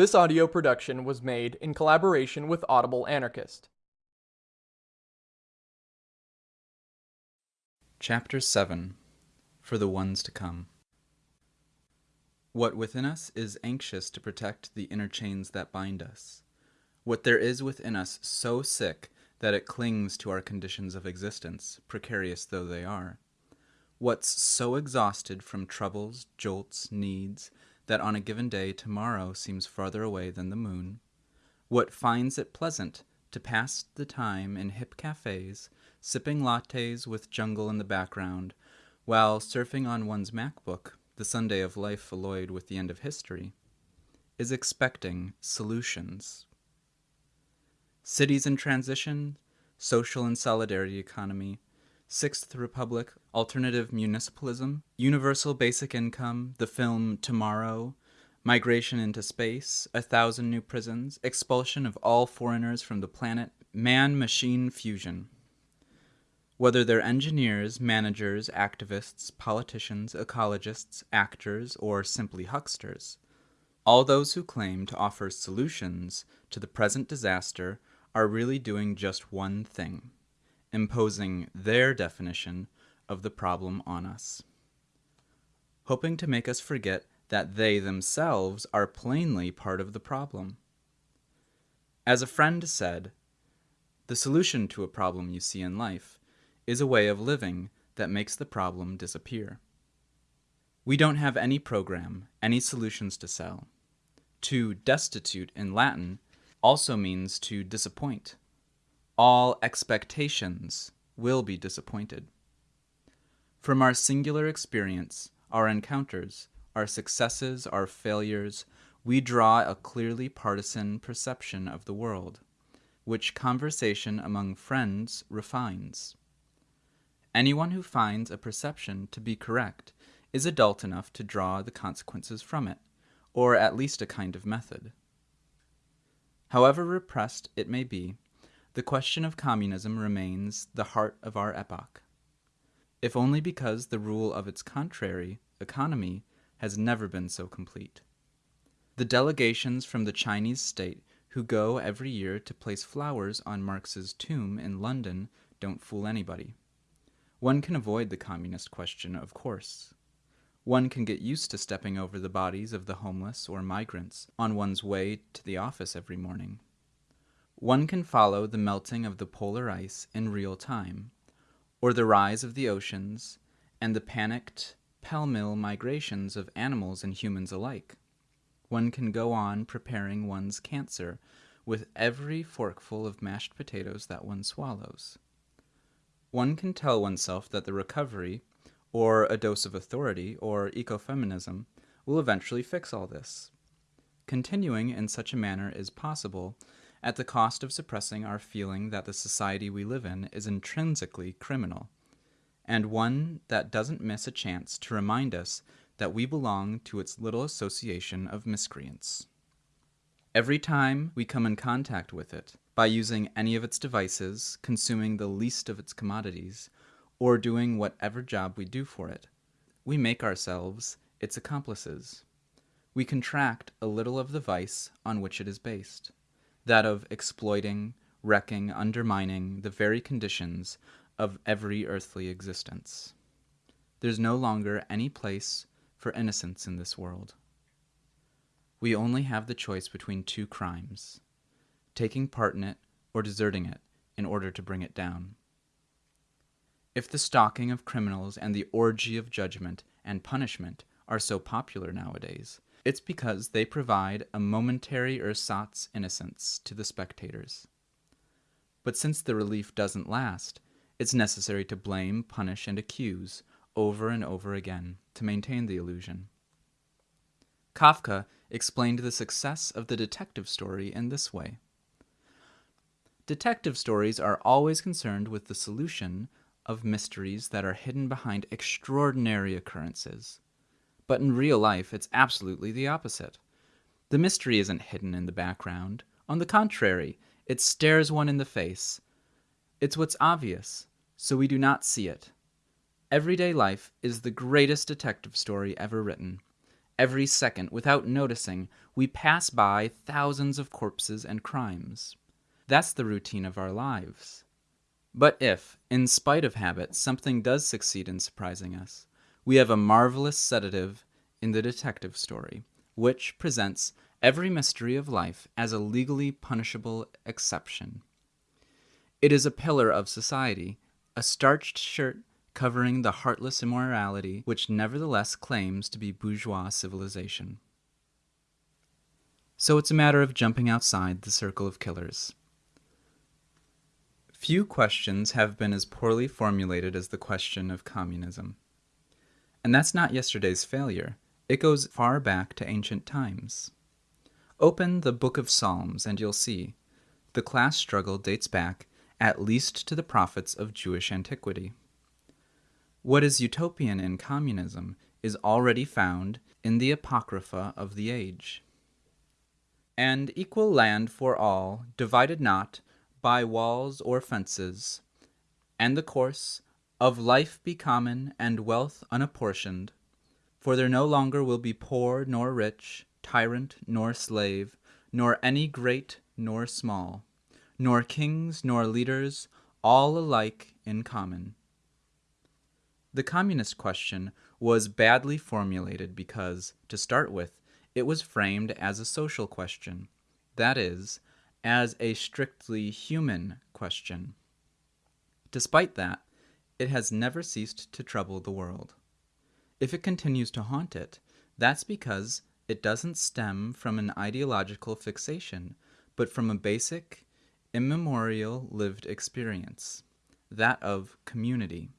This audio production was made in collaboration with Audible Anarchist. Chapter 7 For the Ones to Come What within us is anxious to protect the inner chains that bind us. What there is within us so sick that it clings to our conditions of existence, precarious though they are. What's so exhausted from troubles, jolts, needs, that on a given day tomorrow seems farther away than the moon? What finds it pleasant to pass the time in hip cafes, sipping lattes with jungle in the background, while surfing on one's MacBook, the Sunday of life alloyed with the end of history, is expecting solutions. Cities in transition, social and solidarity economy, Sixth Republic, alternative municipalism, universal basic income, the film Tomorrow, migration into space, a thousand new prisons, expulsion of all foreigners from the planet, man machine fusion. Whether they're engineers, managers, activists, politicians, ecologists, actors, or simply hucksters, all those who claim to offer solutions to the present disaster are really doing just one thing imposing their definition of the problem on us, hoping to make us forget that they themselves are plainly part of the problem. As a friend said, the solution to a problem you see in life is a way of living that makes the problem disappear. We don't have any program, any solutions to sell. To destitute in Latin also means to disappoint all expectations will be disappointed. From our singular experience, our encounters, our successes, our failures, we draw a clearly partisan perception of the world, which conversation among friends refines. Anyone who finds a perception to be correct is adult enough to draw the consequences from it, or at least a kind of method. However repressed it may be, the question of communism remains the heart of our epoch, if only because the rule of its contrary, economy, has never been so complete. The delegations from the Chinese state who go every year to place flowers on Marx's tomb in London don't fool anybody. One can avoid the communist question, of course. One can get used to stepping over the bodies of the homeless or migrants on one's way to the office every morning. One can follow the melting of the polar ice in real time, or the rise of the oceans, and the panicked, pell-mell migrations of animals and humans alike. One can go on preparing one's cancer with every forkful of mashed potatoes that one swallows. One can tell oneself that the recovery, or a dose of authority, or ecofeminism, will eventually fix all this. Continuing in such a manner is possible at the cost of suppressing our feeling that the society we live in is intrinsically criminal, and one that doesn't miss a chance to remind us that we belong to its little association of miscreants. Every time we come in contact with it, by using any of its devices, consuming the least of its commodities, or doing whatever job we do for it, we make ourselves its accomplices. We contract a little of the vice on which it is based that of exploiting, wrecking, undermining the very conditions of every earthly existence. There's no longer any place for innocence in this world. We only have the choice between two crimes taking part in it or deserting it in order to bring it down. If the stalking of criminals and the orgy of judgment and punishment are so popular nowadays, it's because they provide a momentary ersatz innocence to the spectators. But since the relief doesn't last, it's necessary to blame, punish, and accuse over and over again to maintain the illusion. Kafka explained the success of the detective story in this way. Detective stories are always concerned with the solution of mysteries that are hidden behind extraordinary occurrences. But in real life, it's absolutely the opposite. The mystery isn't hidden in the background. On the contrary, it stares one in the face. It's what's obvious, so we do not see it. Everyday life is the greatest detective story ever written. Every second, without noticing, we pass by thousands of corpses and crimes. That's the routine of our lives. But if, in spite of habit, something does succeed in surprising us, we have a marvelous sedative in the detective story, which presents every mystery of life as a legally punishable exception. It is a pillar of society, a starched shirt covering the heartless immorality which nevertheless claims to be bourgeois civilization. So it's a matter of jumping outside the circle of killers. Few questions have been as poorly formulated as the question of communism. And that's not yesterday's failure. It goes far back to ancient times. Open the Book of Psalms and you'll see the class struggle dates back at least to the prophets of Jewish antiquity. What is utopian in communism is already found in the Apocrypha of the age. And equal land for all, divided not by walls or fences, and the course of life be common and wealth unapportioned, for there no longer will be poor nor rich, tyrant nor slave, nor any great nor small, nor kings nor leaders, all alike in common. The communist question was badly formulated because, to start with, it was framed as a social question, that is, as a strictly human question. Despite that, it has never ceased to trouble the world. If it continues to haunt it, that's because it doesn't stem from an ideological fixation, but from a basic, immemorial lived experience, that of community,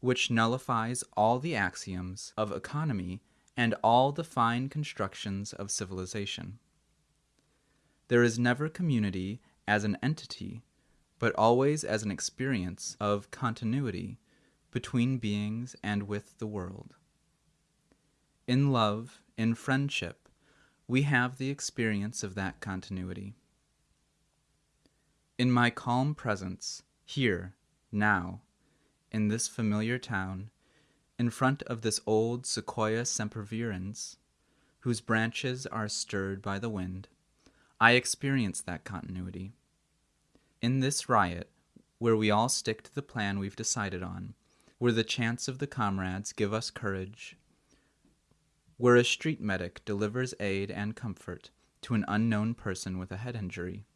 which nullifies all the axioms of economy and all the fine constructions of civilization. There is never community as an entity, but always as an experience of continuity between beings and with the world. In love, in friendship, we have the experience of that continuity. In my calm presence, here, now, in this familiar town, in front of this old Sequoia sempervirens, whose branches are stirred by the wind, I experience that continuity. In this riot, where we all stick to the plan we've decided on, where the chants of the comrades give us courage, where a street medic delivers aid and comfort to an unknown person with a head injury,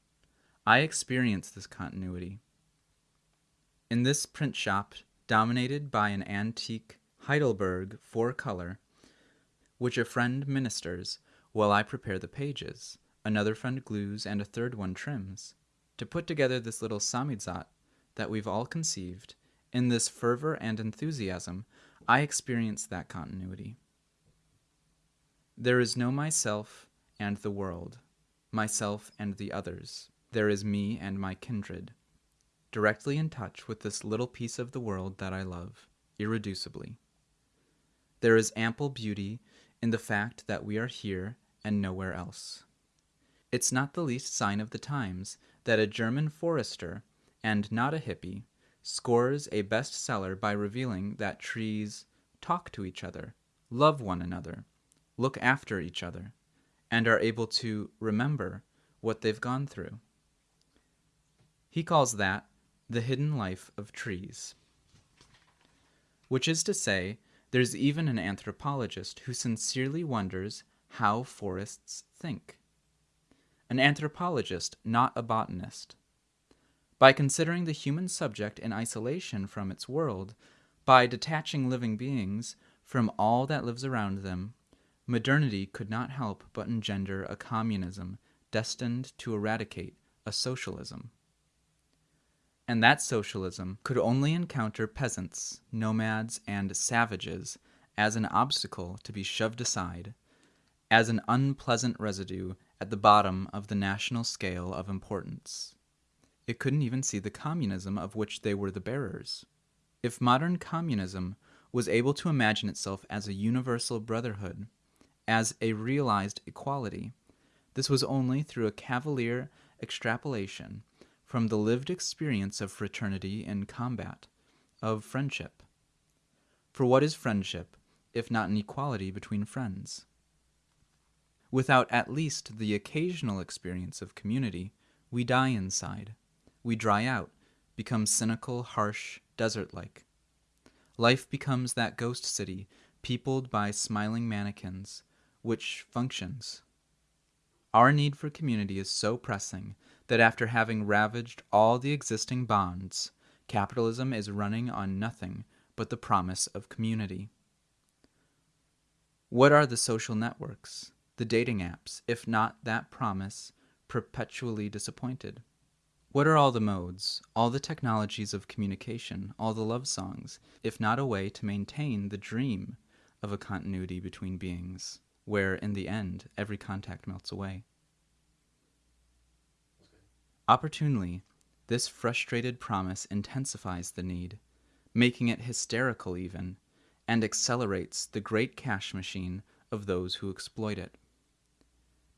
I experience this continuity. In this print shop, dominated by an antique Heidelberg four color, which a friend ministers while I prepare the pages, another friend glues, and a third one trims, to put together this little samizdat that we've all conceived, in this fervor and enthusiasm, I experience that continuity. There is no myself and the world, myself and the others. There is me and my kindred, directly in touch with this little piece of the world that I love, irreducibly. There is ample beauty in the fact that we are here and nowhere else. It's not the least sign of the times that a German forester, and not a hippie, scores a bestseller by revealing that trees talk to each other, love one another, look after each other, and are able to remember what they've gone through. He calls that the hidden life of trees. Which is to say, there's even an anthropologist who sincerely wonders how forests think an anthropologist, not a botanist. By considering the human subject in isolation from its world, by detaching living beings from all that lives around them, modernity could not help but engender a communism destined to eradicate a socialism. And that socialism could only encounter peasants, nomads, and savages as an obstacle to be shoved aside, as an unpleasant residue at the bottom of the national scale of importance. It couldn't even see the communism of which they were the bearers. If modern communism was able to imagine itself as a universal brotherhood, as a realized equality, this was only through a cavalier extrapolation from the lived experience of fraternity in combat, of friendship. For what is friendship, if not an equality between friends? Without at least the occasional experience of community, we die inside. We dry out, become cynical, harsh, desert like. Life becomes that ghost city, peopled by smiling mannequins, which functions. Our need for community is so pressing that after having ravaged all the existing bonds, capitalism is running on nothing but the promise of community. What are the social networks, the dating apps, if not that promise perpetually disappointed? What are all the modes, all the technologies of communication, all the love songs, if not a way to maintain the dream of a continuity between beings, where in the end every contact melts away? Opportunely, this frustrated promise intensifies the need, making it hysterical even, and accelerates the great cash machine of those who exploit it.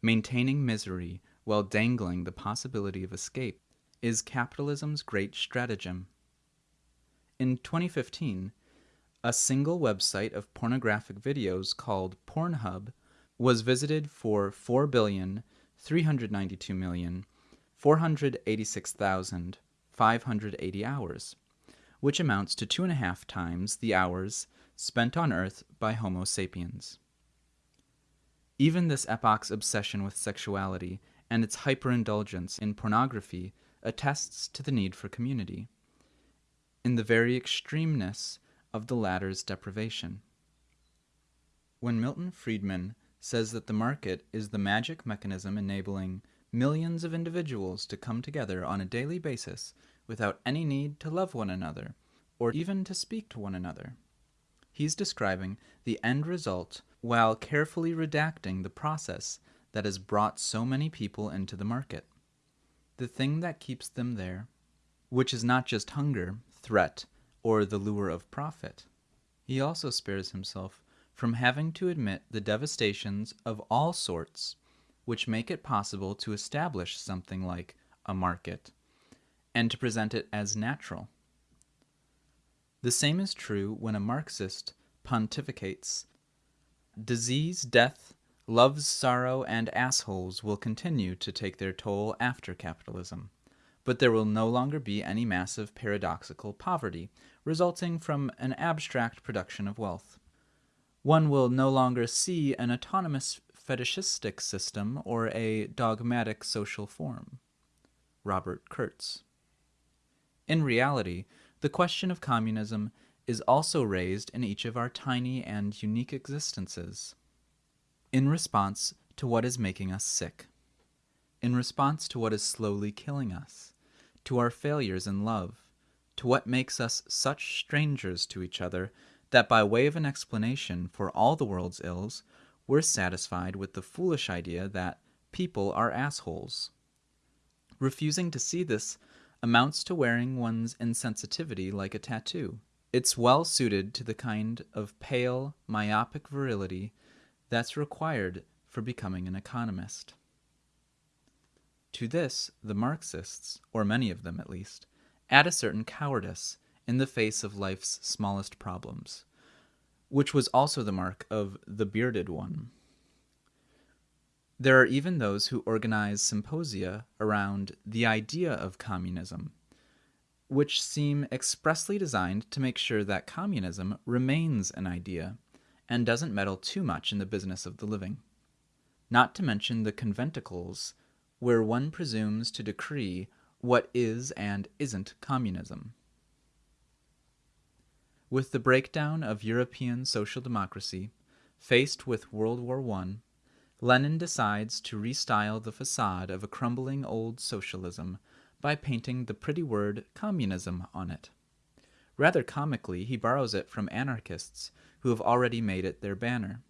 Maintaining misery while dangling the possibility of escape is capitalism's great stratagem. In 2015, a single website of pornographic videos called Pornhub was visited for 4,392,486,580 hours, which amounts to two and a half times the hours spent on Earth by Homo sapiens. Even this epoch's obsession with sexuality and its hyperindulgence in pornography attests to the need for community, in the very extremeness of the latter's deprivation. When Milton Friedman says that the market is the magic mechanism enabling millions of individuals to come together on a daily basis without any need to love one another or even to speak to one another, He's describing the end result while carefully redacting the process that has brought so many people into the market. The thing that keeps them there, which is not just hunger, threat, or the lure of profit. He also spares himself from having to admit the devastations of all sorts which make it possible to establish something like a market and to present it as natural. The same is true when a Marxist pontificates. Disease, death, love's sorrow, and assholes will continue to take their toll after capitalism, but there will no longer be any massive paradoxical poverty resulting from an abstract production of wealth. One will no longer see an autonomous fetishistic system or a dogmatic social form. Robert Kurz. In reality, the question of communism is also raised in each of our tiny and unique existences. In response to what is making us sick, in response to what is slowly killing us, to our failures in love, to what makes us such strangers to each other that by way of an explanation for all the world's ills, we're satisfied with the foolish idea that people are assholes. Refusing to see this amounts to wearing one's insensitivity like a tattoo. It's well suited to the kind of pale, myopic virility that's required for becoming an economist. To this, the Marxists, or many of them at least, add a certain cowardice in the face of life's smallest problems, which was also the mark of the bearded one. There are even those who organize symposia around the idea of communism, which seem expressly designed to make sure that communism remains an idea and doesn't meddle too much in the business of the living. Not to mention the conventicles, where one presumes to decree what is and isn't communism. With the breakdown of European social democracy, faced with World War I, Lenin decides to restyle the facade of a crumbling old socialism by painting the pretty word communism on it. Rather comically, he borrows it from anarchists who have already made it their banner.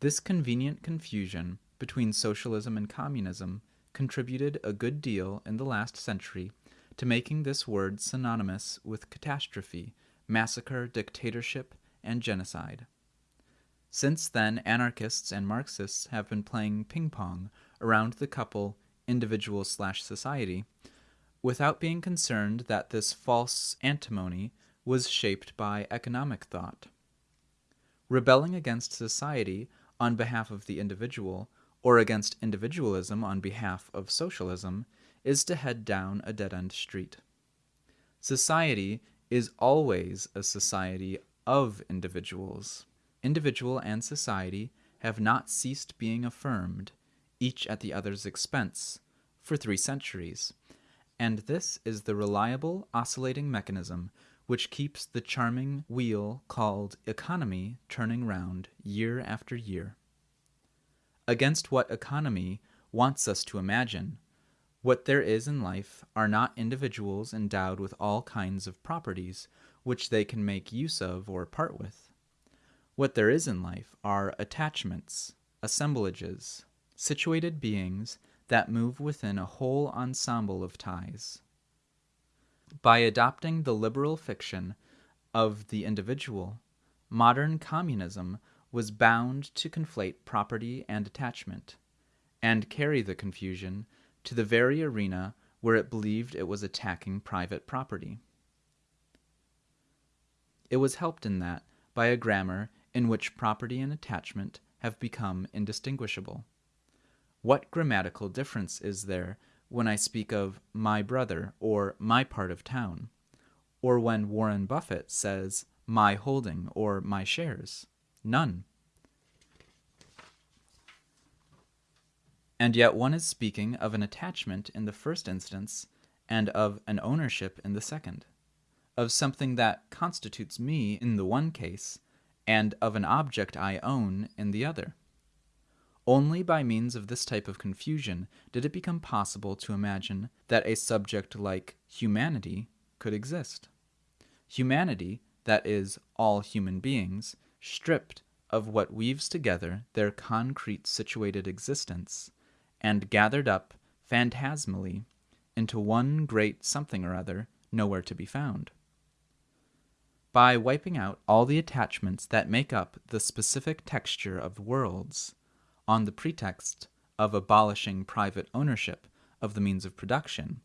This convenient confusion between socialism and communism contributed a good deal in the last century to making this word synonymous with catastrophe, massacre, dictatorship, and genocide. Since then, anarchists and Marxists have been playing ping pong around the couple individual slash society without being concerned that this false antinomy was shaped by economic thought. Rebelling against society on behalf of the individual or against individualism on behalf of socialism is to head down a dead end street. Society is always a society of individuals. Individual and society have not ceased being affirmed, each at the other's expense, for three centuries, and this is the reliable oscillating mechanism which keeps the charming wheel called economy turning round year after year. Against what economy wants us to imagine, what there is in life are not individuals endowed with all kinds of properties which they can make use of or part with. What there is in life are attachments, assemblages, situated beings that move within a whole ensemble of ties. By adopting the liberal fiction of the individual, modern communism was bound to conflate property and attachment, and carry the confusion to the very arena where it believed it was attacking private property. It was helped in that by a grammar in which property and attachment have become indistinguishable. What grammatical difference is there when I speak of my brother or my part of town, or when Warren Buffett says my holding or my shares? None. And yet one is speaking of an attachment in the first instance and of an ownership in the second, of something that constitutes me in the one case and of an object I own in the other. Only by means of this type of confusion did it become possible to imagine that a subject like humanity could exist. Humanity, that is, all human beings, stripped of what weaves together their concrete situated existence, and gathered up phantasmally into one great something or other nowhere to be found. By wiping out all the attachments that make up the specific texture of worlds, on the pretext of abolishing private ownership of the means of production,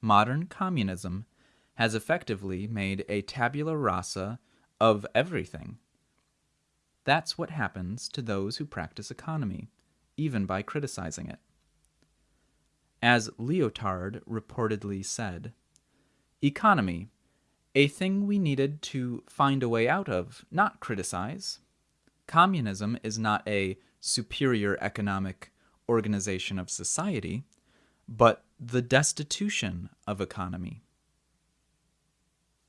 modern communism has effectively made a tabula rasa of everything. That's what happens to those who practice economy, even by criticizing it. As Lyotard reportedly said, economy, a thing we needed to find a way out of, not criticize. Communism is not a superior economic organization of society, but the destitution of economy.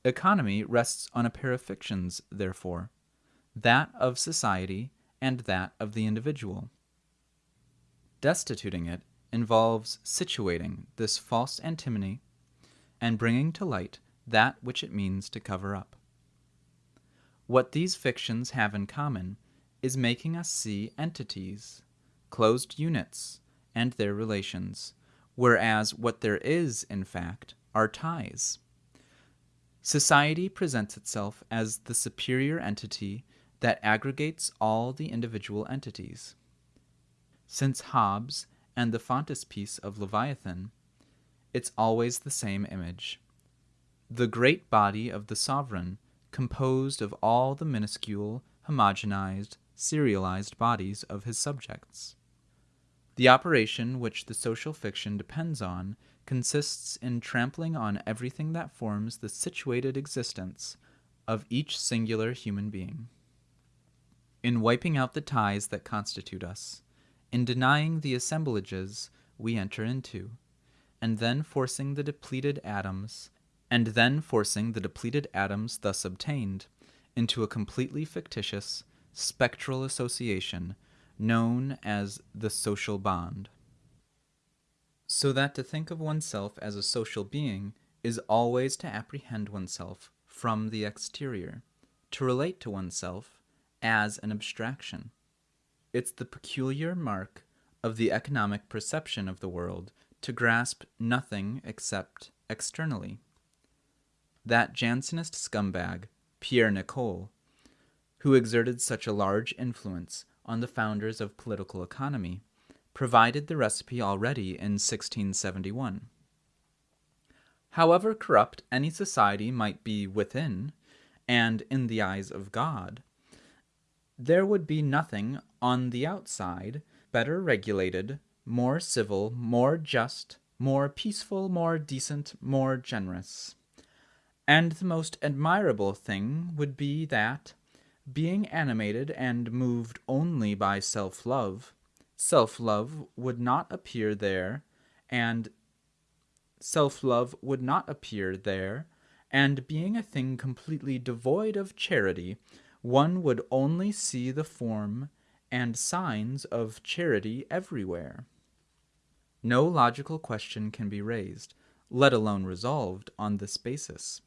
Economy rests on a pair of fictions, therefore, that of society and that of the individual. Destituting it involves situating this false antinomy and bringing to light that which it means to cover up. What these fictions have in common is making us see entities, closed units, and their relations, whereas what there is, in fact, are ties. Society presents itself as the superior entity that aggregates all the individual entities. Since Hobbes and the frontispiece of Leviathan, it's always the same image. The great body of the sovereign, composed of all the minuscule, homogenized, serialized bodies of his subjects. The operation which the social fiction depends on consists in trampling on everything that forms the situated existence of each singular human being. In wiping out the ties that constitute us, in denying the assemblages we enter into, and then forcing the depleted atoms, and then forcing the depleted atoms thus obtained into a completely fictitious spectral association known as the social bond. So that to think of oneself as a social being is always to apprehend oneself from the exterior, to relate to oneself as an abstraction. It's the peculiar mark of the economic perception of the world to grasp nothing except externally. That Jansenist scumbag, Pierre Nicole, who exerted such a large influence on the founders of political economy, provided the recipe already in 1671. However corrupt any society might be within, and in the eyes of God, there would be nothing on the outside better regulated, more civil, more just, more peaceful, more decent, more generous. And the most admirable thing would be that, being animated and moved only by self love, self love would not appear there, and self love would not appear there, and being a thing completely devoid of charity, one would only see the form and signs of charity everywhere. No logical question can be raised, let alone resolved, on this basis.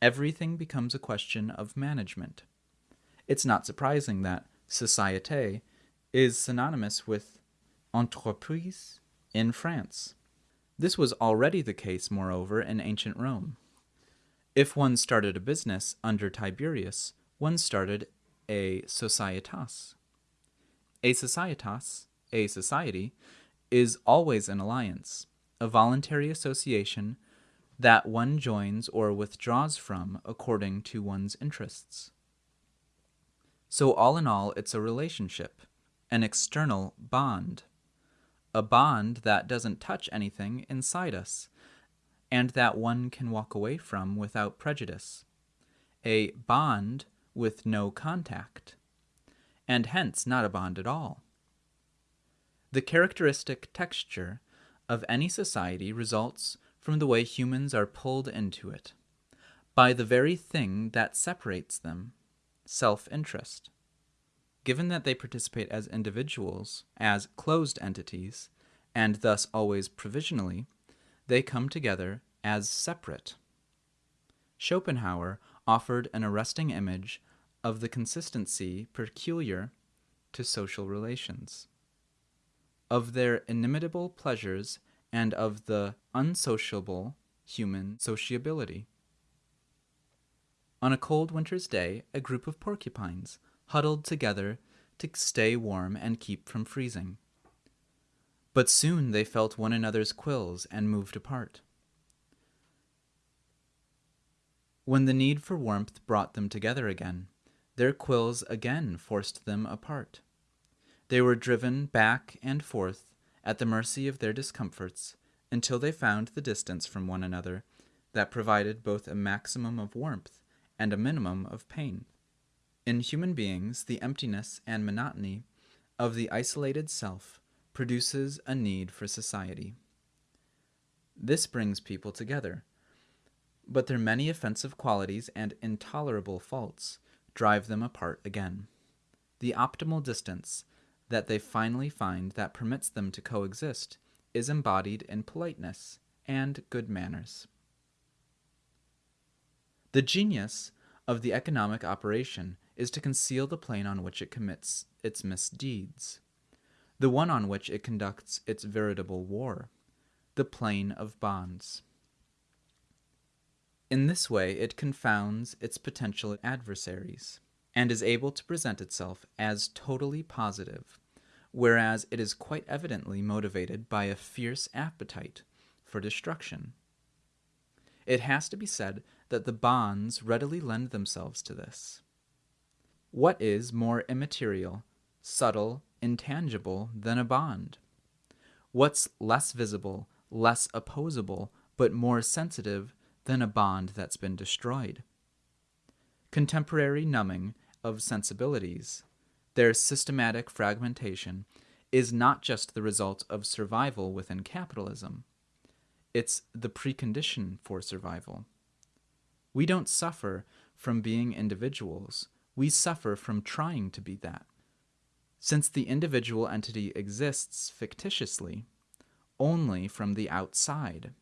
Everything becomes a question of management. It's not surprising that société is synonymous with entreprise in France. This was already the case, moreover, in ancient Rome. If one started a business under Tiberius, one started a societas. A societas, a society, is always an alliance, a voluntary association that one joins or withdraws from according to one's interests. So, all in all, it's a relationship, an external bond, a bond that doesn't touch anything inside us, and that one can walk away from without prejudice, a bond with no contact, and hence not a bond at all. The characteristic texture of any society results from the way humans are pulled into it, by the very thing that separates them self interest. Given that they participate as individuals, as closed entities, and thus always provisionally, they come together as separate. Schopenhauer offered an arresting image of the consistency peculiar to social relations of their inimitable pleasures and of the unsociable human sociability. On a cold winter's day, a group of porcupines huddled together to stay warm and keep from freezing. But soon they felt one another's quills and moved apart. When the need for warmth brought them together again, their quills again forced them apart. They were driven back and forth at the mercy of their discomforts until they found the distance from one another that provided both a maximum of warmth and a minimum of pain. In human beings, the emptiness and monotony of the isolated self produces a need for society. This brings people together, but their many offensive qualities and intolerable faults drive them apart again. The optimal distance that they finally find that permits them to coexist is embodied in politeness and good manners. The genius of the economic operation is to conceal the plane on which it commits its misdeeds, the one on which it conducts its veritable war, the plane of bonds. In this way, it confounds its potential adversaries and is able to present itself as totally positive, whereas it is quite evidently motivated by a fierce appetite for destruction. It has to be said that the bonds readily lend themselves to this. What is more immaterial, subtle, intangible than a bond? What's less visible, less opposable, but more sensitive than a bond that's been destroyed? Contemporary numbing of sensibilities, their systematic fragmentation, is not just the result of survival within capitalism, it's the precondition for survival. We don't suffer from being individuals, we suffer from trying to be that. Since the individual entity exists fictitiously, only from the outside.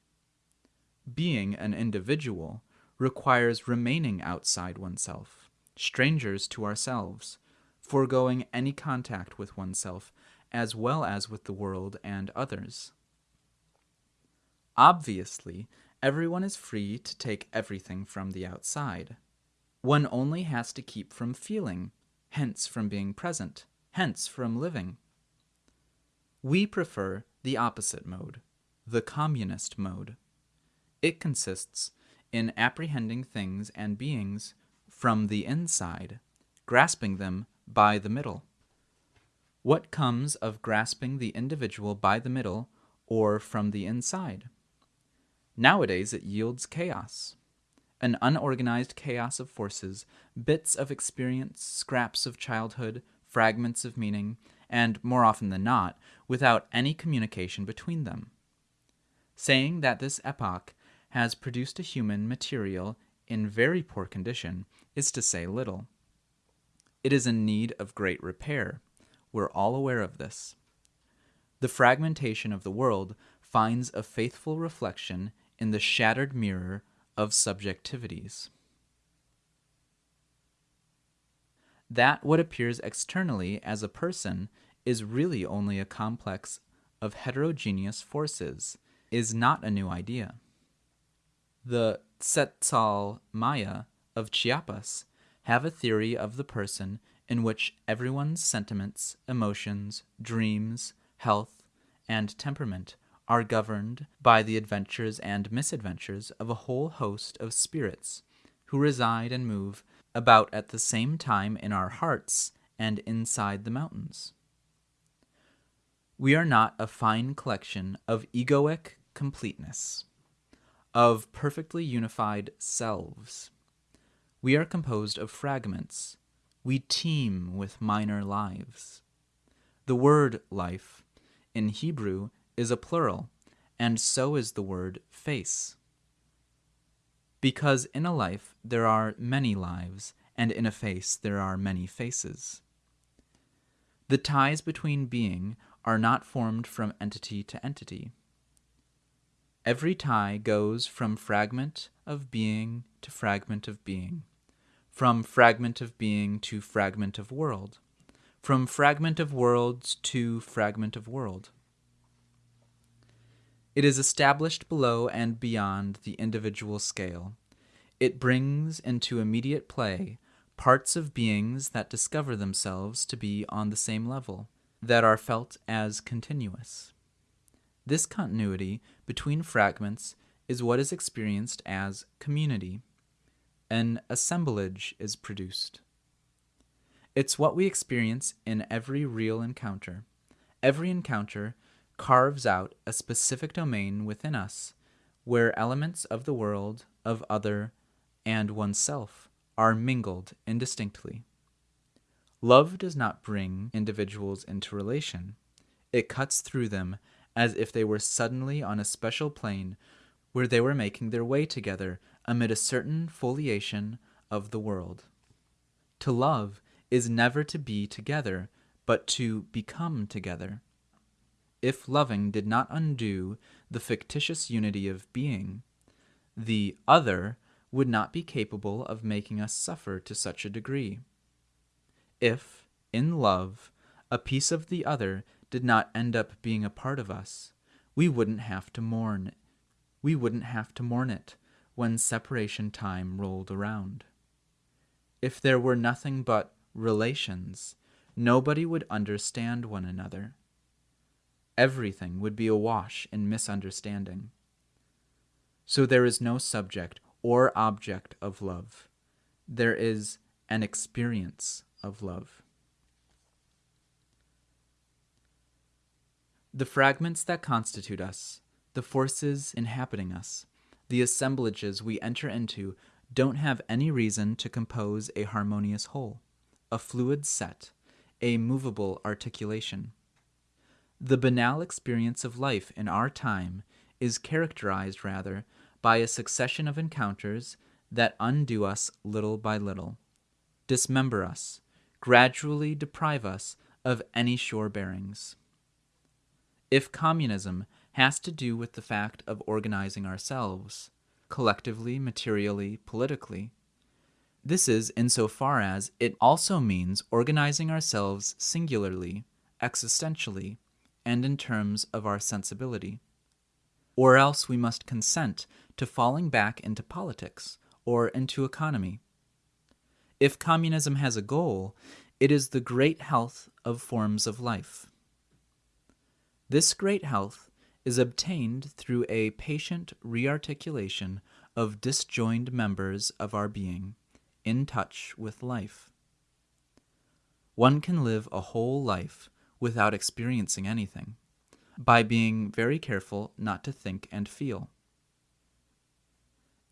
Being an individual requires remaining outside oneself strangers to ourselves, foregoing any contact with oneself, as well as with the world and others. Obviously, everyone is free to take everything from the outside. One only has to keep from feeling, hence from being present, hence from living. We prefer the opposite mode, the communist mode. It consists in apprehending things and beings from the inside, grasping them by the middle? What comes of grasping the individual by the middle or from the inside? Nowadays it yields chaos. An unorganized chaos of forces, bits of experience, scraps of childhood, fragments of meaning, and, more often than not, without any communication between them. Saying that this epoch has produced a human material in very poor condition is to say little. It is in need of great repair. We're all aware of this. The fragmentation of the world finds a faithful reflection in the shattered mirror of subjectivities. That what appears externally as a person is really only a complex of heterogeneous forces is not a new idea. The Tzeltal Maya of Chiapas have a theory of the person in which everyone's sentiments, emotions, dreams, health, and temperament are governed by the adventures and misadventures of a whole host of spirits who reside and move about at the same time in our hearts and inside the mountains. We are not a fine collection of egoic completeness, of perfectly unified selves. We are composed of fragments. We teem with minor lives. The word life in Hebrew is a plural, and so is the word face. Because in a life there are many lives, and in a face there are many faces. The ties between being are not formed from entity to entity. Every tie goes from fragment of being to fragment of being, from fragment of being to fragment of world, from fragment of worlds to fragment of world. It is established below and beyond the individual scale. It brings into immediate play parts of beings that discover themselves to be on the same level, that are felt as continuous. This continuity between fragments is what is experienced as community. An assemblage is produced. It's what we experience in every real encounter. Every encounter carves out a specific domain within us where elements of the world, of other, and oneself are mingled indistinctly. Love does not bring individuals into relation, it cuts through them as if they were suddenly on a special plane where they were making their way together amid a certain foliation of the world. To love is never to be together, but to become together if loving did not undo the fictitious unity of being, the other would not be capable of making us suffer to such a degree. If, in love, a piece of the other did not end up being a part of us, we wouldn't have to mourn. We wouldn't have to mourn it when separation time rolled around. If there were nothing but relations, nobody would understand one another everything would be awash in misunderstanding. So there is no subject or object of love. There is an experience of love. The fragments that constitute us, the forces inhabiting us, the assemblages we enter into don't have any reason to compose a harmonious whole, a fluid set, a movable articulation. The banal experience of life in our time is characterized rather by a succession of encounters that undo us little by little, dismember us, gradually deprive us of any sure bearings. If communism has to do with the fact of organizing ourselves, collectively, materially, politically, this is insofar as it also means organizing ourselves singularly, existentially, and in terms of our sensibility. Or else we must consent to falling back into politics or into economy. If communism has a goal, it is the great health of forms of life. This great health is obtained through a patient rearticulation of disjoined members of our being, in touch with life. one can live a whole life without experiencing anything, by being very careful not to think and feel.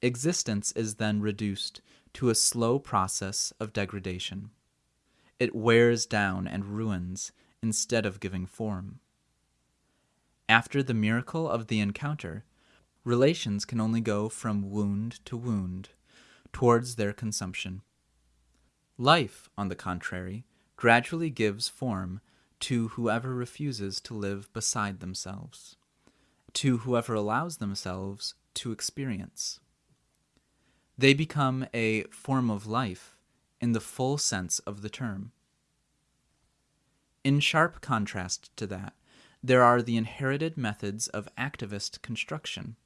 Existence is then reduced to a slow process of degradation. It wears down and ruins instead of giving form. After the miracle of the encounter, relations can only go from wound to wound towards their consumption. Life, on the contrary, gradually gives form to whoever refuses to live beside themselves, to whoever allows themselves to experience. They become a form of life in the full sense of the term. In sharp contrast to that, there are the inherited methods of activist construction,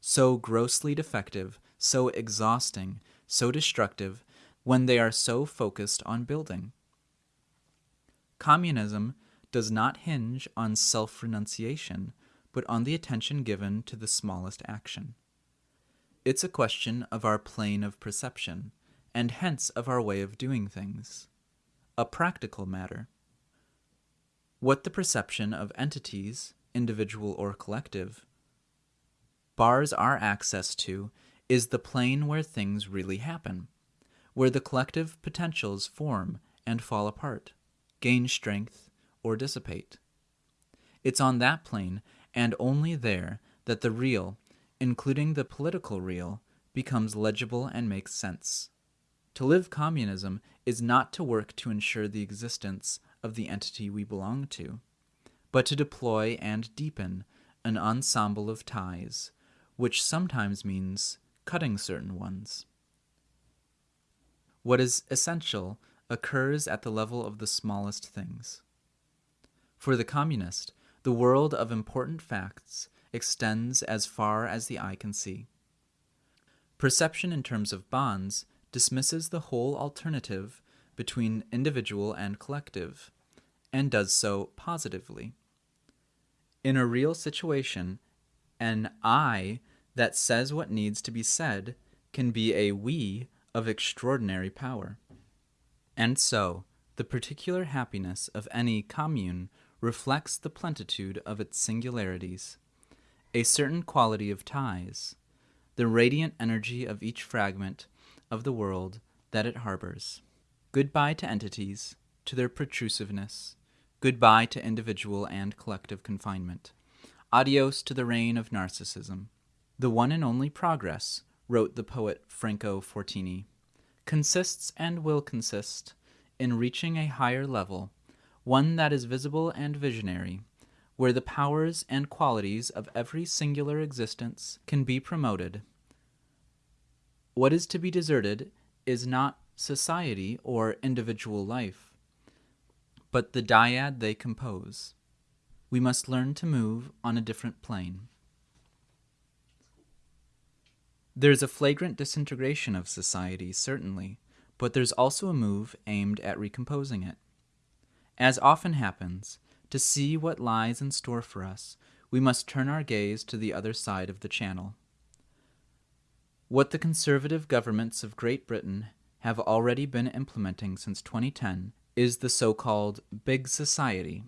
so grossly defective, so exhausting, so destructive, when they are so focused on building. Communism does not hinge on self renunciation, but on the attention given to the smallest action. It's a question of our plane of perception, and hence of our way of doing things. A practical matter. What the perception of entities, individual or collective, bars our access to is the plane where things really happen, where the collective potentials form and fall apart, gain strength, or dissipate. It's on that plane, and only there, that the real, including the political real, becomes legible and makes sense. To live communism is not to work to ensure the existence of the entity we belong to, but to deploy and deepen an ensemble of ties, which sometimes means cutting certain ones. What is essential occurs at the level of the smallest things. For the communist, the world of important facts extends as far as the eye can see. Perception in terms of bonds dismisses the whole alternative between individual and collective, and does so positively. In a real situation, an I that says what needs to be said can be a we of extraordinary power. And so, the particular happiness of any commune reflects the plenitude of its singularities, a certain quality of ties, the radiant energy of each fragment of the world that it harbors. Goodbye to entities, to their protrusiveness. Goodbye to individual and collective confinement. Adios to the reign of narcissism. The one and only progress, wrote the poet Franco Fortini, consists and will consist in reaching a higher level one that is visible and visionary, where the powers and qualities of every singular existence can be promoted. What is to be deserted is not society or individual life, but the dyad they compose. We must learn to move on a different plane. There's a flagrant disintegration of society, certainly, but there's also a move aimed at recomposing it. As often happens, to see what lies in store for us, we must turn our gaze to the other side of the channel. What the conservative governments of Great Britain have already been implementing since 2010 is the so called Big Society.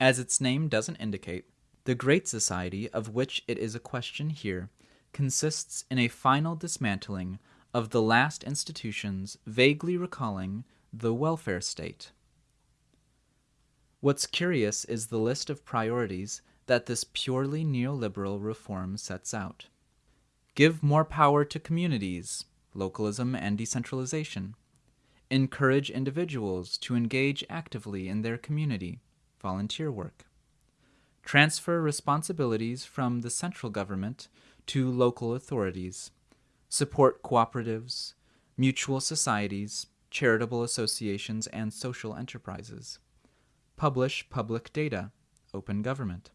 As its name doesn't indicate, the Great Society, of which it is a question here, consists in a final dismantling of the last institutions vaguely recalling the welfare state. What's curious is the list of priorities that this purely neoliberal reform sets out. Give more power to communities, localism and decentralization. Encourage individuals to engage actively in their community, volunteer work. Transfer responsibilities from the central government to local authorities. Support cooperatives, mutual societies, charitable associations, and social enterprises publish public data, open government.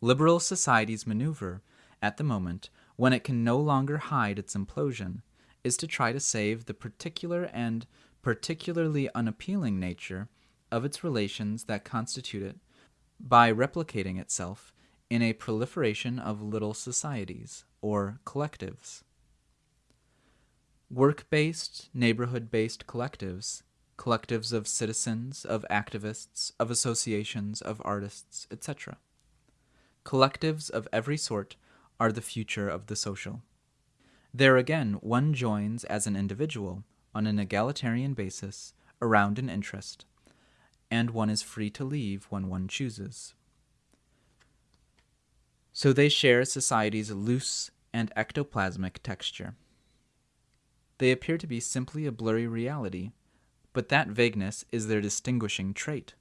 Liberal society's maneuver, at the moment, when it can no longer hide its implosion, is to try to save the particular and particularly unappealing nature of its relations that constitute it by replicating itself in a proliferation of little societies, or collectives. Work based, neighborhood based collectives collectives of citizens, of activists, of associations, of artists, etc. Collectives of every sort are the future of the social. There again, one joins as an individual, on an egalitarian basis, around an interest, and one is free to leave when one chooses. So they share society's loose and ectoplasmic texture. They appear to be simply a blurry reality, but that vagueness is their distinguishing trait.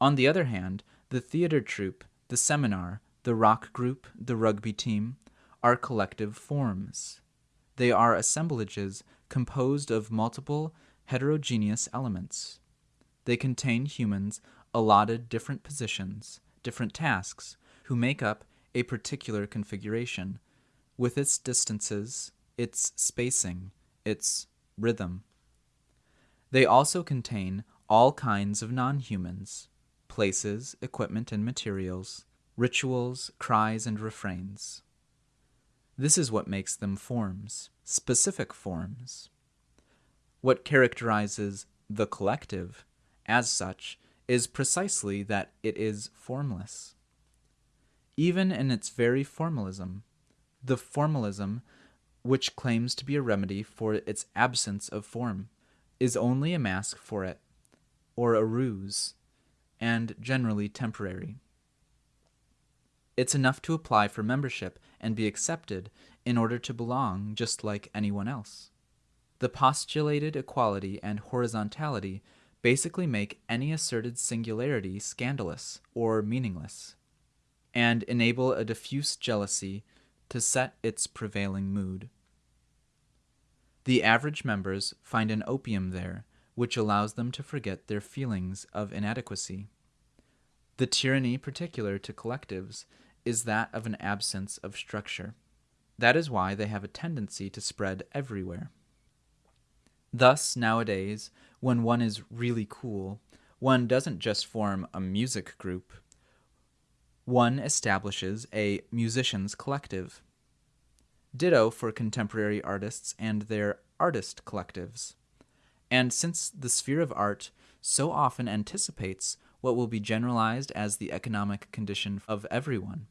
On the other hand, the theater troupe, the seminar, the rock group, the rugby team, are collective forms. They are assemblages composed of multiple heterogeneous elements. They contain humans allotted different positions, different tasks, who make up a particular configuration, with its distances, its spacing, its rhythm. They also contain all kinds of non humans places, equipment, and materials, rituals, cries, and refrains. This is what makes them forms, specific forms. What characterizes the collective, as such, is precisely that it is formless. Even in its very formalism, the formalism which claims to be a remedy for its absence of form, is only a mask for it, or a ruse, and generally temporary. It's enough to apply for membership and be accepted in order to belong just like anyone else. The postulated equality and horizontality basically make any asserted singularity scandalous or meaningless, and enable a diffuse jealousy to set its prevailing mood. The average members find an opium there which allows them to forget their feelings of inadequacy. The tyranny particular to collectives is that of an absence of structure. That is why they have a tendency to spread everywhere. Thus, nowadays, when one is really cool, one doesn't just form a music group, one establishes a musicians collective. Ditto for contemporary artists and their artist collectives. And since the sphere of art so often anticipates what will be generalized as the economic condition of everyone,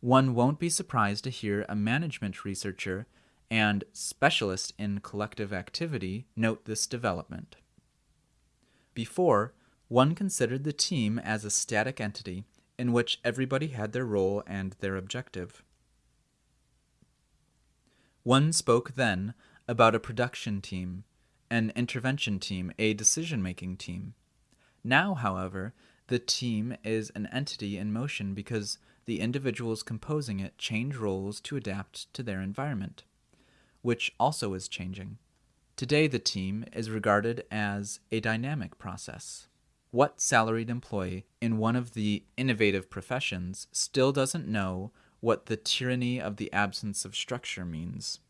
one won't be surprised to hear a management researcher and specialist in collective activity note this development. Before, one considered the team as a static entity in which everybody had their role and their objective. One spoke then about a production team, an intervention team, a decision making team. Now, however, the team is an entity in motion because the individuals composing it change roles to adapt to their environment, which also is changing. Today, the team is regarded as a dynamic process. What salaried employee in one of the innovative professions still doesn't know what the tyranny of the absence of structure means?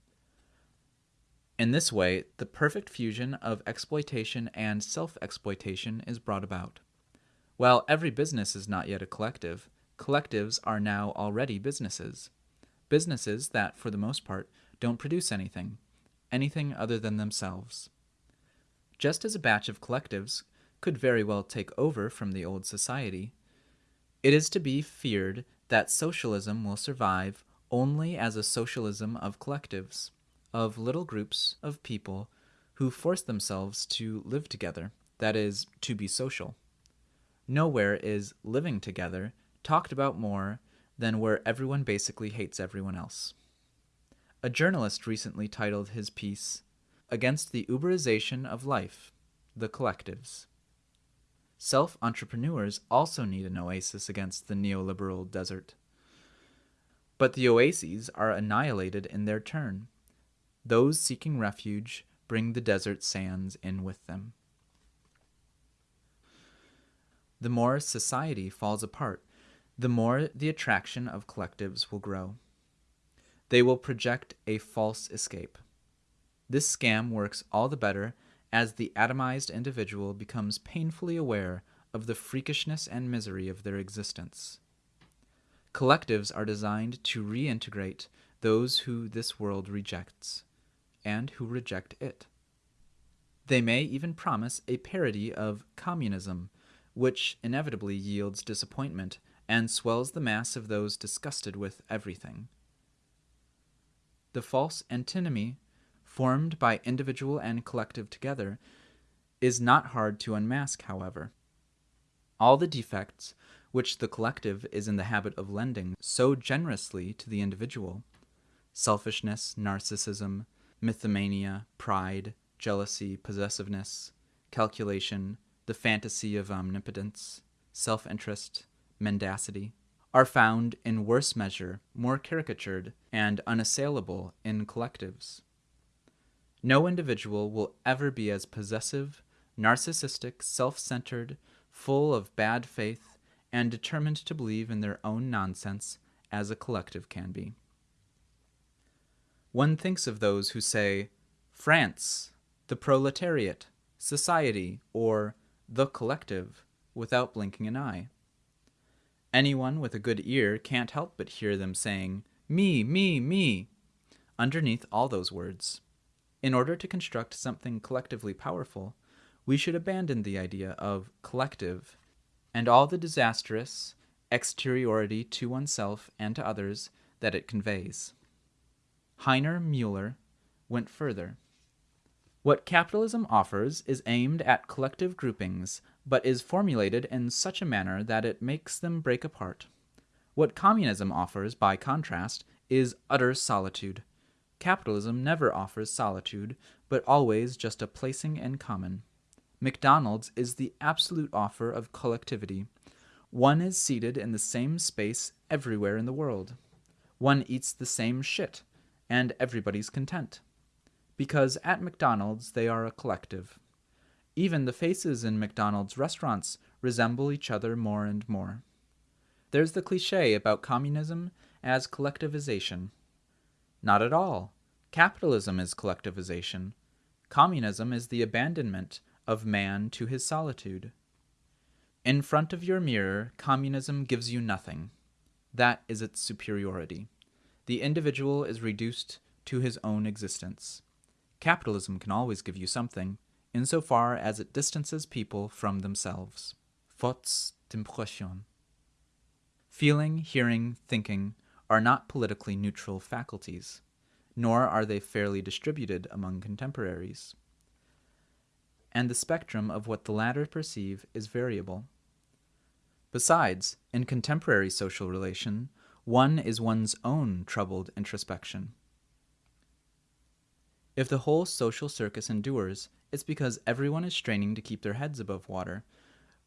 In this way, the perfect fusion of exploitation and self exploitation is brought about. While every business is not yet a collective, collectives are now already businesses. Businesses that, for the most part, don't produce anything, anything other than themselves. Just as a batch of collectives could very well take over from the old society, it is to be feared that socialism will survive only as a socialism of collectives, of little groups of people who force themselves to live together, that is, to be social. Nowhere is living together talked about more than where everyone basically hates everyone else. A journalist recently titled his piece, Against the Uberization of Life The Collectives. Self entrepreneurs also need an oasis against the neoliberal desert. But the oases are annihilated in their turn. Those seeking refuge bring the desert sands in with them. The more society falls apart, the more the attraction of collectives will grow. They will project a false escape. This scam works all the better as the atomized individual becomes painfully aware of the freakishness and misery of their existence. Collectives are designed to reintegrate those who this world rejects, and who reject it. They may even promise a parody of communism, which inevitably yields disappointment and swells the mass of those disgusted with everything. The false antinomy, formed by individual and collective together, is not hard to unmask, however. All the defects which the collective is in the habit of lending so generously to the individual selfishness, narcissism, mythomania, pride, jealousy, possessiveness, calculation, the fantasy of omnipotence, self interest, mendacity are found in worse measure, more caricatured, and unassailable in collectives. No individual will ever be as possessive, narcissistic, self centered, full of bad faith, and determined to believe in their own nonsense as a collective can be. One thinks of those who say, France, the proletariat, society, or the collective, without blinking an eye. Anyone with a good ear can't help but hear them saying, me, me, me, underneath all those words. In order to construct something collectively powerful, we should abandon the idea of collective and all the disastrous exteriority to oneself and to others that it conveys. Heiner Mueller went further. What capitalism offers is aimed at collective groupings but is formulated in such a manner that it makes them break apart. What communism offers, by contrast, is utter solitude. Capitalism never offers solitude, but always just a placing in common. McDonald's is the absolute offer of collectivity. One is seated in the same space everywhere in the world. One eats the same shit, and everybody's content. Because at McDonald's they are a collective. Even the faces in McDonald's restaurants resemble each other more and more. There's the cliche about communism as collectivization. Not at all. Capitalism is collectivization. Communism is the abandonment of man to his solitude. In front of your mirror, communism gives you nothing. That is its superiority. The individual is reduced to his own existence. Capitalism can always give you something, insofar as it distances people from themselves. Fautes d'impression. Feeling, hearing, thinking are not politically neutral faculties, nor are they fairly distributed among contemporaries. And the spectrum of what the latter perceive is variable. Besides, in contemporary social relation, one is one's own troubled introspection. If the whole social circus endures, it's because everyone is straining to keep their heads above water,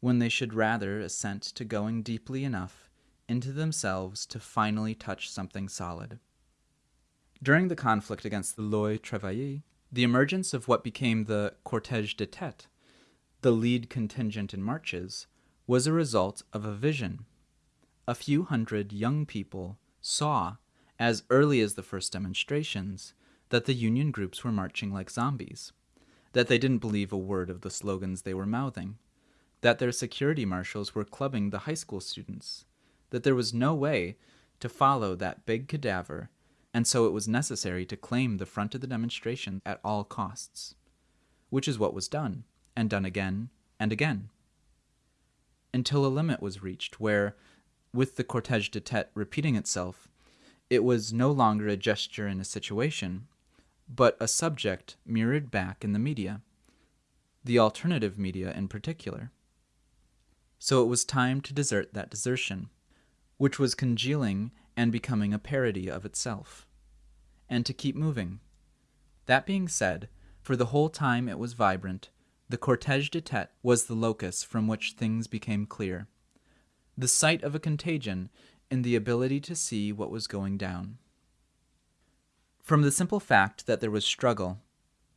when they should rather assent to going deeply enough into themselves to finally touch something solid. During the conflict against the Loi Travail, the emergence of what became the cortège de tête, the lead contingent in marches, was a result of a vision. A few hundred young people saw, as early as the first demonstrations, that the Union groups were marching like zombies, that they didn't believe a word of the slogans they were mouthing, that their security marshals were clubbing the high school students, that there was no way to follow that big cadaver, and so it was necessary to claim the front of the demonstration at all costs, which is what was done, and done again and again, until a limit was reached where, with the cortège de tête repeating itself, it was no longer a gesture in a situation, but a subject mirrored back in the media, the alternative media in particular. So it was time to desert that desertion, which was congealing and becoming a parody of itself, and to keep moving. That being said, for the whole time it was vibrant, the cortège de tête was the locus from which things became clear, the site of a contagion in the ability to see what was going down. From the simple fact that there was struggle,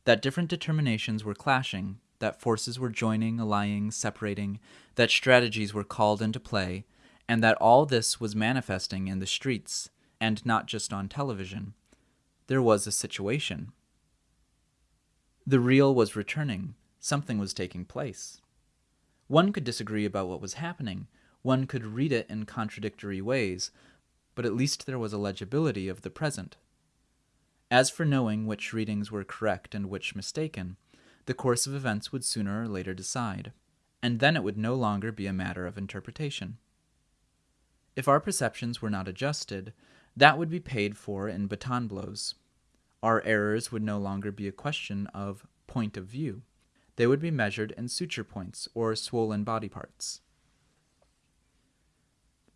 that different determinations were clashing, that forces were joining, allying, separating, that strategies were called into play, and that all this was manifesting in the streets, and not just on television, there was a situation. The real was returning, something was taking place. One could disagree about what was happening, one could read it in contradictory ways, but at least there was a legibility of the present. As for knowing which readings were correct and which mistaken, the course of events would sooner or later decide, and then it would no longer be a matter of interpretation. If our perceptions were not adjusted, that would be paid for in baton blows. Our errors would no longer be a question of point of view. They would be measured in suture points or swollen body parts.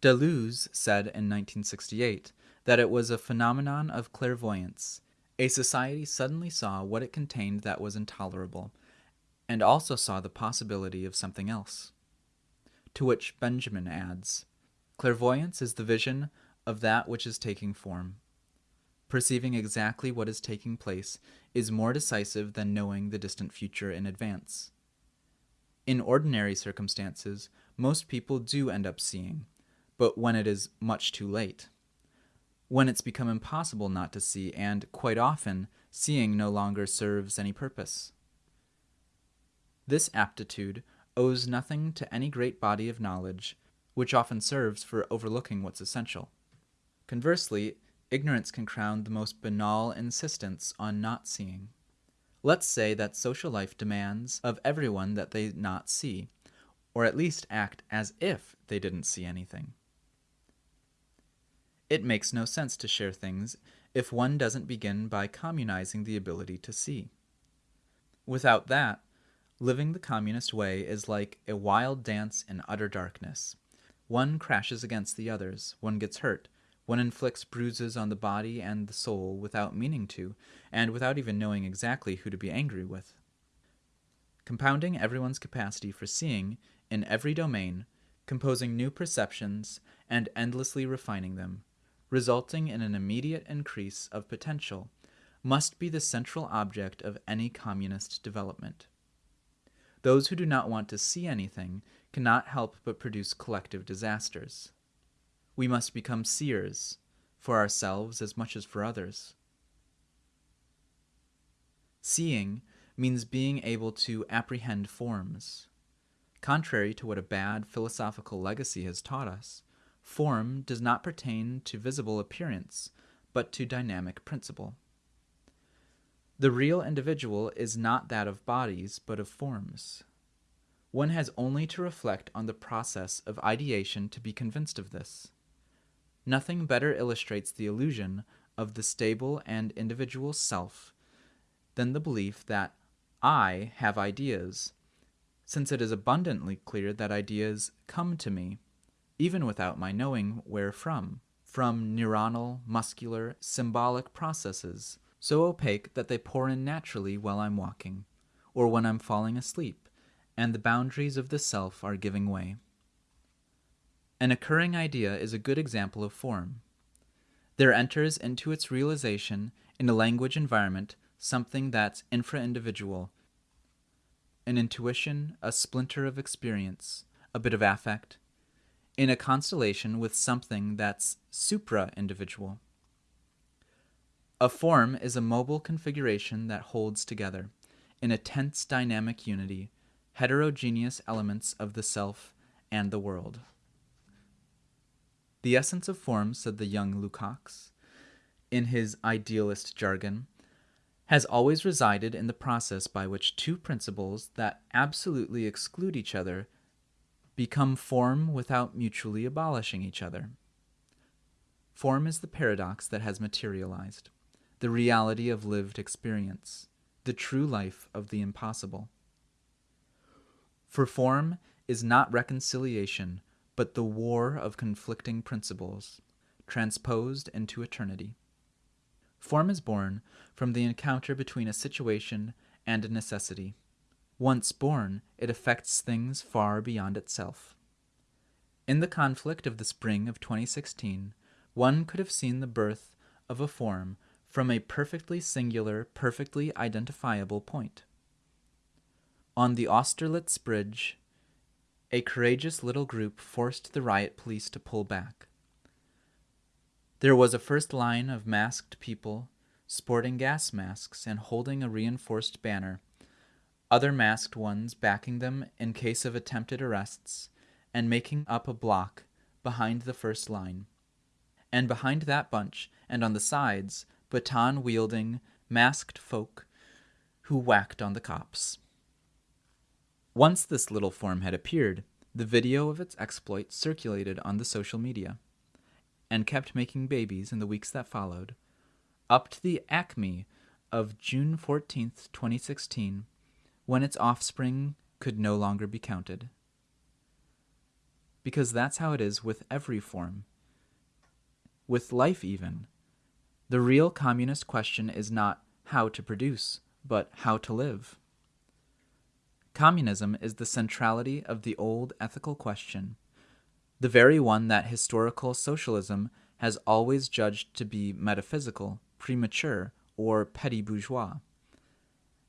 Deleuze said in 1968 that it was a phenomenon of clairvoyance. A society suddenly saw what it contained that was intolerable, and also saw the possibility of something else. To which Benjamin adds Clairvoyance is the vision of that which is taking form. Perceiving exactly what is taking place is more decisive than knowing the distant future in advance. In ordinary circumstances, most people do end up seeing, but when it is much too late. When it's become impossible not to see, and quite often, seeing no longer serves any purpose. This aptitude owes nothing to any great body of knowledge, which often serves for overlooking what's essential. Conversely, ignorance can crown the most banal insistence on not seeing. Let's say that social life demands of everyone that they not see, or at least act as if they didn't see anything. It makes no sense to share things if one doesn't begin by communizing the ability to see. Without that, living the communist way is like a wild dance in utter darkness. One crashes against the others, one gets hurt, one inflicts bruises on the body and the soul without meaning to, and without even knowing exactly who to be angry with. Compounding everyone's capacity for seeing in every domain, composing new perceptions, and endlessly refining them, resulting in an immediate increase of potential, must be the central object of any communist development. Those who do not want to see anything cannot help but produce collective disasters. We must become seers, for ourselves as much as for others. Seeing means being able to apprehend forms. Contrary to what a bad philosophical legacy has taught us, form does not pertain to visible appearance, but to dynamic principle. The real individual is not that of bodies, but of forms. One has only to reflect on the process of ideation to be convinced of this. Nothing better illustrates the illusion of the stable and individual self than the belief that I have ideas, since it is abundantly clear that ideas come to me, even without my knowing where from, from neuronal, muscular, symbolic processes, so opaque that they pour in naturally while I'm walking, or when I'm falling asleep, and the boundaries of the self are giving way. An occurring idea is a good example of form. There enters into its realization in a language environment something that's infra individual, an intuition, a splinter of experience, a bit of affect, in a constellation with something that's supra individual. A form is a mobile configuration that holds together, in a tense dynamic unity, heterogeneous elements of the self and the world. The essence of form, said the young Lukács, in his idealist jargon, has always resided in the process by which two principles that absolutely exclude each other become form without mutually abolishing each other. Form is the paradox that has materialized, the reality of lived experience, the true life of the impossible. For form is not reconciliation, but the war of conflicting principles, transposed into eternity. Form is born from the encounter between a situation and a necessity. Once born, it affects things far beyond itself. In the conflict of the spring of 2016, one could have seen the birth of a form from a perfectly singular, perfectly identifiable point. On the Austerlitz Bridge, a courageous little group forced the riot police to pull back. There was a first line of masked people, sporting gas masks and holding a reinforced banner, other masked ones backing them in case of attempted arrests, and making up a block behind the first line. And behind that bunch, and on the sides, baton wielding, masked folk who whacked on the cops. Once this little form had appeared, the video of its exploits circulated on the social media and kept making babies in the weeks that followed, up to the acme of June 14th, 2016, when its offspring could no longer be counted. Because that's how it is with every form. With life, even. The real communist question is not how to produce, but how to live. Communism is the centrality of the old ethical question, the very one that historical socialism has always judged to be metaphysical, premature, or petty bourgeois,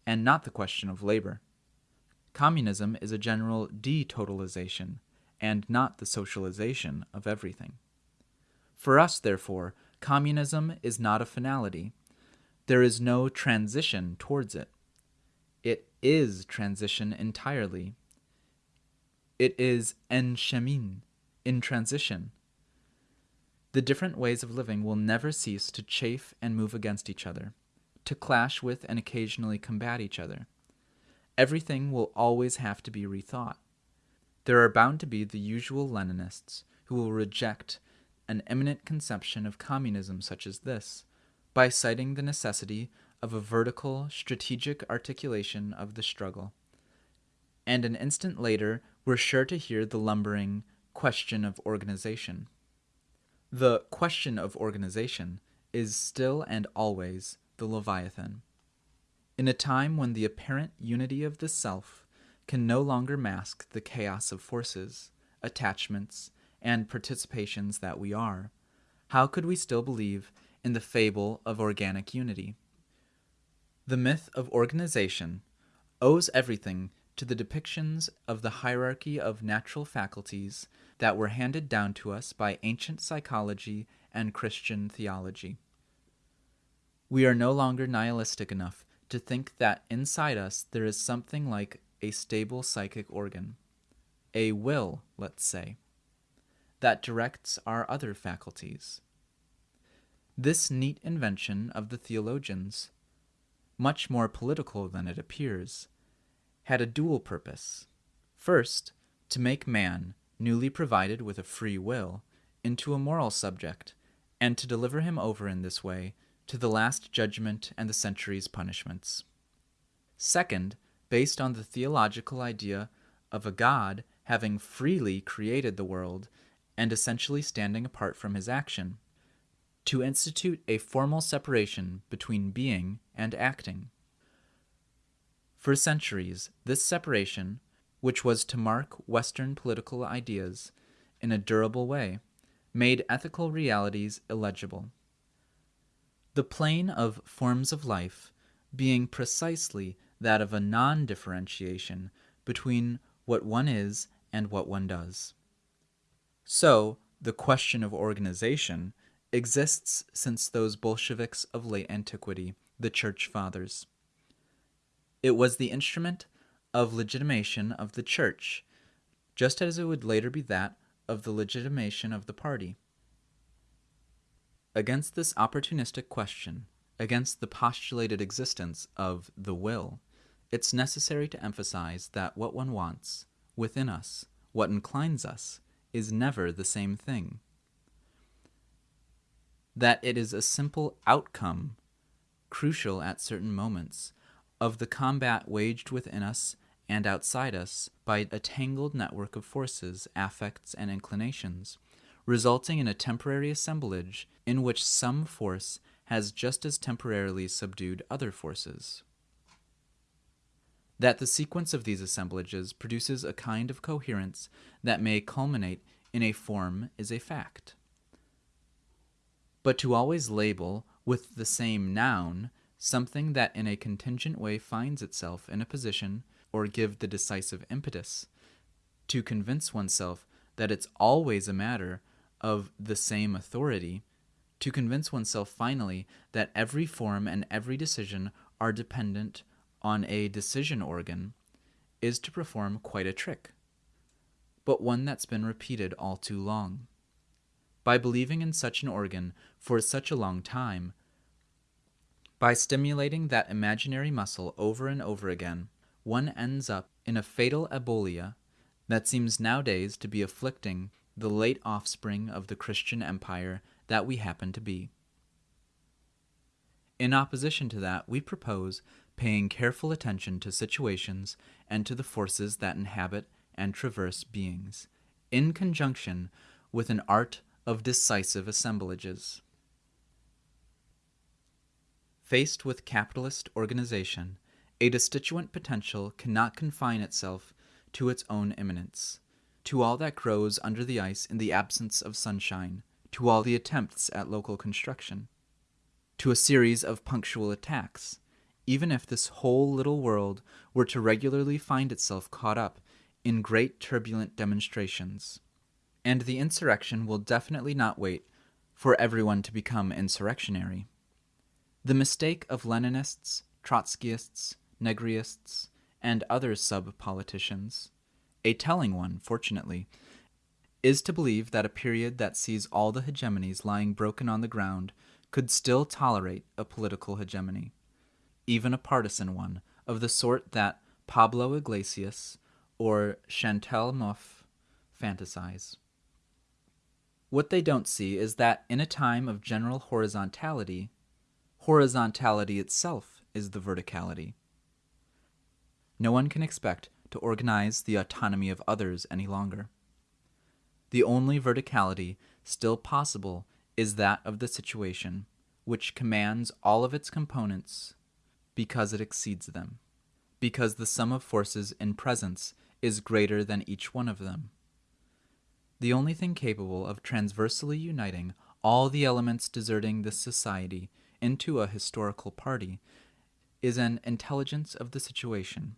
and not the question of labor. Communism is a general detotalization, and not the socialization of everything. For us, therefore, communism is not a finality. There is no transition towards it. Is transition entirely. It is en chemin, in transition. The different ways of living will never cease to chafe and move against each other, to clash with and occasionally combat each other. Everything will always have to be rethought. There are bound to be the usual Leninists who will reject an eminent conception of communism such as this by citing the necessity of a vertical, strategic articulation of the struggle. And an instant later, we're sure to hear the lumbering question of organization. The question of organization is still and always the Leviathan. In a time when the apparent unity of the self can no longer mask the chaos of forces, attachments, and participations that we are, how could we still believe in the fable of organic unity? The myth of organization owes everything to the depictions of the hierarchy of natural faculties that were handed down to us by ancient psychology and Christian theology. We are no longer nihilistic enough to think that inside us there is something like a stable psychic organ, a will, let's say, that directs our other faculties. This neat invention of the theologians, much more political than it appears, had a dual purpose. First, to make man, newly provided with a free will, into a moral subject, and to deliver him over in this way to the last judgment and the century's punishments. Second, based on the theological idea of a God having freely created the world and essentially standing apart from his action, to institute a formal separation between being and acting. For centuries, this separation, which was to mark Western political ideas in a durable way, made ethical realities illegible. The plane of forms of life being precisely that of a non differentiation between what one is and what one does. So, the question of organization exists since those Bolsheviks of late antiquity, the Church Fathers. It was the instrument of legitimation of the Church, just as it would later be that of the legitimation of the party. Against this opportunistic question, against the postulated existence of the will, it's necessary to emphasize that what one wants, within us, what inclines us, is never the same thing. That it is a simple outcome, crucial at certain moments, of the combat waged within us and outside us by a tangled network of forces, affects, and inclinations, resulting in a temporary assemblage in which some force has just as temporarily subdued other forces. That the sequence of these assemblages produces a kind of coherence that may culminate in a form is a fact. But to always label with the same noun something that in a contingent way finds itself in a position or give the decisive impetus, to convince oneself that it's always a matter of the same authority, to convince oneself finally that every form and every decision are dependent on a decision organ, is to perform quite a trick, but one that's been repeated all too long. By believing in such an organ for such a long time, By stimulating that imaginary muscle over and over again, one ends up in a fatal abulia that seems nowadays to be afflicting the late offspring of the Christian empire that we happen to be. In opposition to that, we propose paying careful attention to situations and to the forces that inhabit and traverse beings, in conjunction with an art of decisive assemblages. Faced with capitalist organization, a destituent potential cannot confine itself to its own immanence, to all that grows under the ice in the absence of sunshine, to all the attempts at local construction, to a series of punctual attacks, even if this whole little world were to regularly find itself caught up in great turbulent demonstrations. And the insurrection will definitely not wait for everyone to become insurrectionary. The mistake of Leninists, Trotskyists, Negryists, and other sub politicians, a telling one, fortunately, is to believe that a period that sees all the hegemonies lying broken on the ground could still tolerate a political hegemony even a partisan one, of the sort that Pablo Iglesias or Chantal Mouffe fantasize. What they don't see is that in a time of general horizontality, horizontality itself is the verticality. No one can expect to organize the autonomy of others any longer. The only verticality still possible is that of the situation, which commands all of its components because it exceeds them, because the sum of forces in presence is greater than each one of them. The only thing capable of transversely uniting all the elements deserting this society into a historical party is an intelligence of the situation.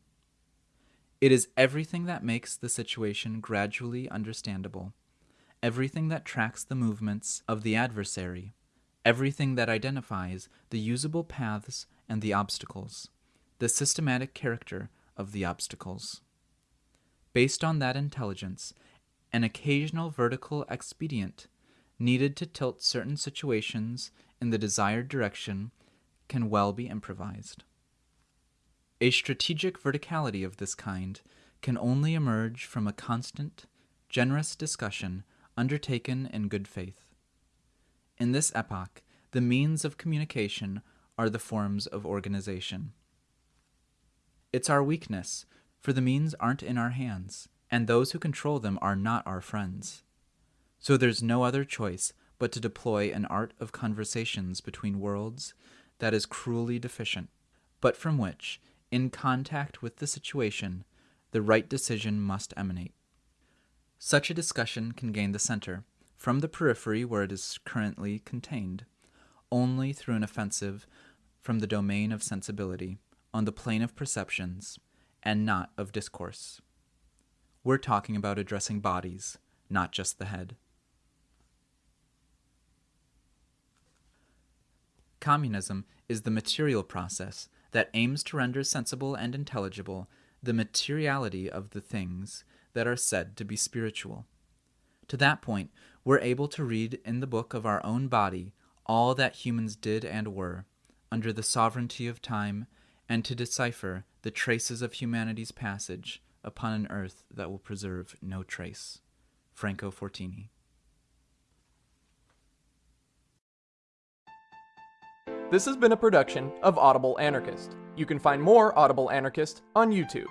It is everything that makes the situation gradually understandable, everything that tracks the movements of the adversary, everything that identifies the usable paths and the obstacles, the systematic character of the obstacles. Based on that intelligence, an occasional vertical expedient needed to tilt certain situations in the desired direction can well be improvised. A strategic verticality of this kind can only emerge from a constant, generous discussion undertaken in good faith. In this epoch, the means of communication are the forms of organization. It's our weakness, for the means aren't in our hands, and those who control them are not our friends. So there's no other choice but to deploy an art of conversations between worlds that is cruelly deficient, but from which, in contact with the situation, the right decision must emanate. Such a discussion can gain the center, from the periphery where it is currently contained, only through an offensive from the domain of sensibility, on the plane of perceptions, and not of discourse. We're talking about addressing bodies, not just the head. Communism is the material process that aims to render sensible and intelligible the materiality of the things that are said to be spiritual. To that point, we're able to read in the book of our own body all that humans did and were, under the sovereignty of time, and to decipher the traces of humanity's passage upon an earth that will preserve no trace. Franco Fortini. This has been a production of Audible Anarchist. You can find more Audible Anarchist on YouTube.